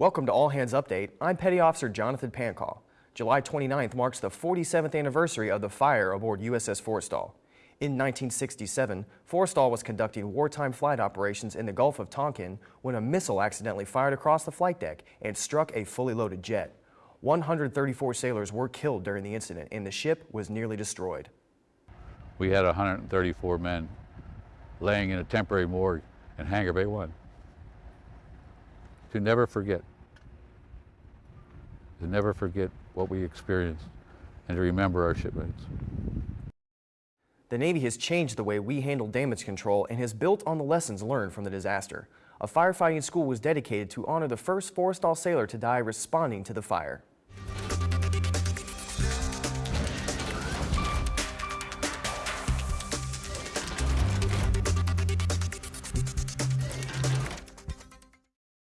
Welcome to All Hands Update. I'm Petty Officer Jonathan Pancall. July 29th marks the 47th anniversary of the fire aboard USS Forrestal. In 1967, Forrestal was conducting wartime flight operations in the Gulf of Tonkin when a missile accidentally fired across the flight deck and struck a fully loaded jet. 134 sailors were killed during the incident and the ship was nearly destroyed. We had 134 men laying in a temporary morgue in Hangar Bay 1 to never forget, to never forget what we experienced and to remember our shipmates. The Navy has changed the way we handle damage control and has built on the lessons learned from the disaster. A firefighting school was dedicated to honor the first Forrestal sailor to die responding to the fire.